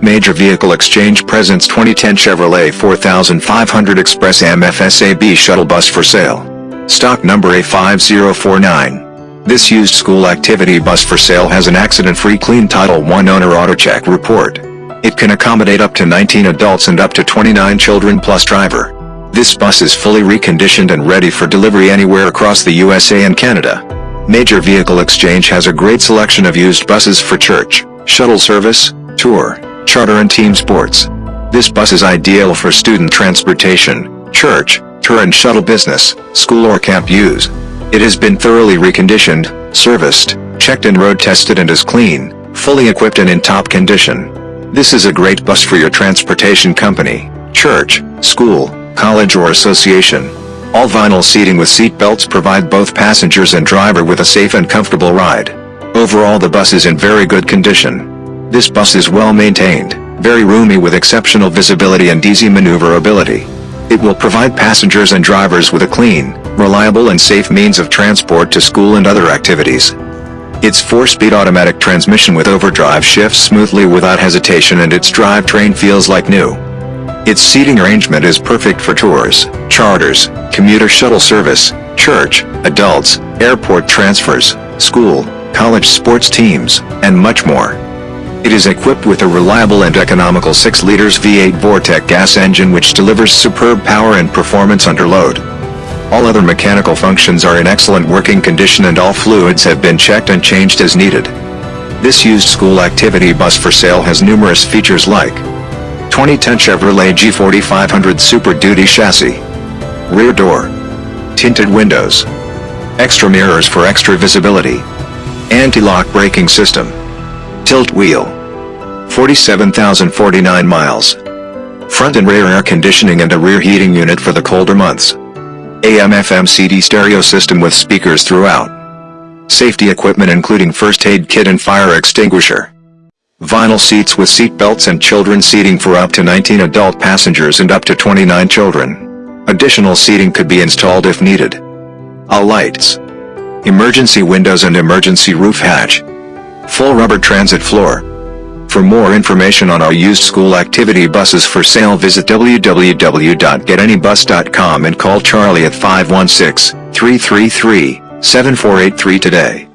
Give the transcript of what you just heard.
Major Vehicle Exchange presents 2010 Chevrolet 4500 Express MFSAB shuttle bus for sale. Stock number A5049. This used school activity bus for sale has an accident-free clean Title I owner AutoCheck report. It can accommodate up to 19 adults and up to 29 children plus driver. This bus is fully reconditioned and ready for delivery anywhere across the USA and Canada. Major Vehicle Exchange has a great selection of used buses for church, shuttle service, tour, charter and team sports. This bus is ideal for student transportation, church, tour and shuttle business, school or camp use. It has been thoroughly reconditioned, serviced, checked and road tested and is clean, fully equipped and in top condition. This is a great bus for your transportation company, church, school, college or association. All vinyl seating with seat belts provide both passengers and driver with a safe and comfortable ride. Overall the bus is in very good condition. This bus is well maintained, very roomy with exceptional visibility and easy maneuverability. It will provide passengers and drivers with a clean, reliable and safe means of transport to school and other activities. Its 4-speed automatic transmission with overdrive shifts smoothly without hesitation and its drivetrain feels like new. Its seating arrangement is perfect for tours, charters, commuter shuttle service, church, adults, airport transfers, school, college sports teams, and much more. It is equipped with a reliable and economical 6 liters V8 Vortec gas engine which delivers superb power and performance under load. All other mechanical functions are in excellent working condition and all fluids have been checked and changed as needed. This used school activity bus for sale has numerous features like 2010 Chevrolet G4500 Super Duty chassis, rear door, tinted windows, extra mirrors for extra visibility, anti-lock braking system, tilt wheel. 47,049 miles. Front and rear air conditioning and a rear heating unit for the colder months. AM FM CD stereo system with speakers throughout. Safety equipment including first aid kit and fire extinguisher. Vinyl seats with seat belts and children seating for up to 19 adult passengers and up to 29 children. Additional seating could be installed if needed. All lights. Emergency windows and emergency roof hatch. Full rubber transit floor. For more information on our used school activity buses for sale visit www.getanybus.com and call Charlie at 516-333-7483 today.